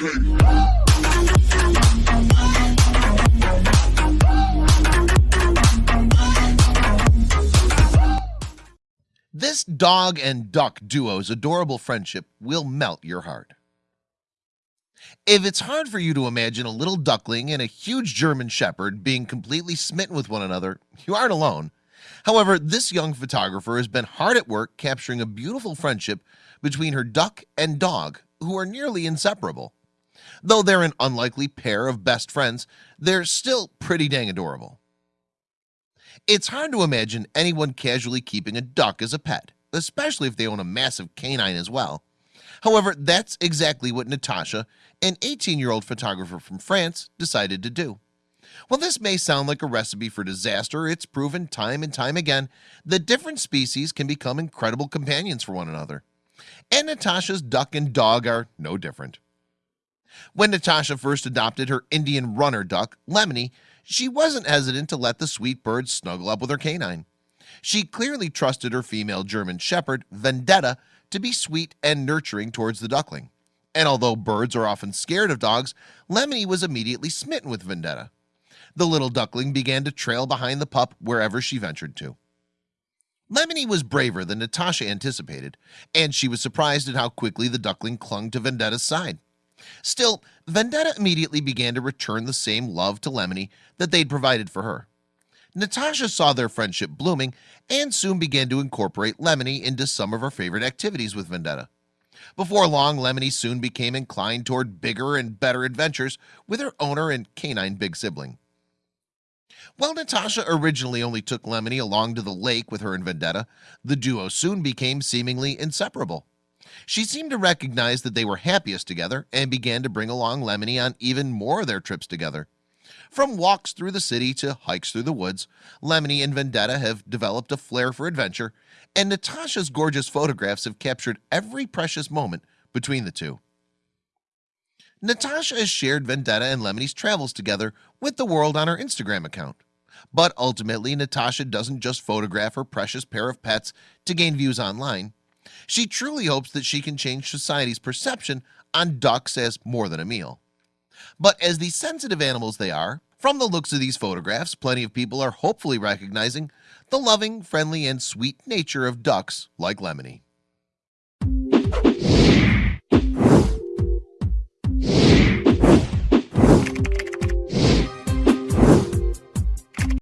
This dog and duck duo's adorable friendship will melt your heart. If it's hard for you to imagine a little duckling and a huge German Shepherd being completely smitten with one another, you aren't alone. However, this young photographer has been hard at work capturing a beautiful friendship between her duck and dog who are nearly inseparable. Though they're an unlikely pair of best friends, they're still pretty dang adorable. It's hard to imagine anyone casually keeping a duck as a pet, especially if they own a massive canine as well. However, that's exactly what Natasha, an 18-year-old photographer from France, decided to do. While this may sound like a recipe for disaster, it's proven time and time again that different species can become incredible companions for one another. And Natasha's duck and dog are no different. When Natasha first adopted her Indian runner duck, Lemony, she wasn't hesitant to let the sweet bird snuggle up with her canine. She clearly trusted her female German Shepherd, Vendetta, to be sweet and nurturing towards the duckling. And although birds are often scared of dogs, Lemony was immediately smitten with Vendetta. The little duckling began to trail behind the pup wherever she ventured to. Lemony was braver than Natasha anticipated, and she was surprised at how quickly the duckling clung to Vendetta's side. Still, Vendetta immediately began to return the same love to Lemony that they'd provided for her. Natasha saw their friendship blooming and soon began to incorporate Lemony into some of her favorite activities with Vendetta. Before long, Lemony soon became inclined toward bigger and better adventures with her owner and canine big sibling. While Natasha originally only took Lemony along to the lake with her and Vendetta, the duo soon became seemingly inseparable. She seemed to recognize that they were happiest together and began to bring along Lemony on even more of their trips together. From walks through the city to hikes through the woods, Lemony and Vendetta have developed a flair for adventure, and Natasha's gorgeous photographs have captured every precious moment between the two. Natasha has shared Vendetta and Lemony's travels together with the world on her Instagram account. But ultimately, Natasha doesn't just photograph her precious pair of pets to gain views online. She truly hopes that she can change society's perception on ducks as more than a meal. But as the sensitive animals they are, from the looks of these photographs, plenty of people are hopefully recognizing the loving, friendly, and sweet nature of ducks like Lemony.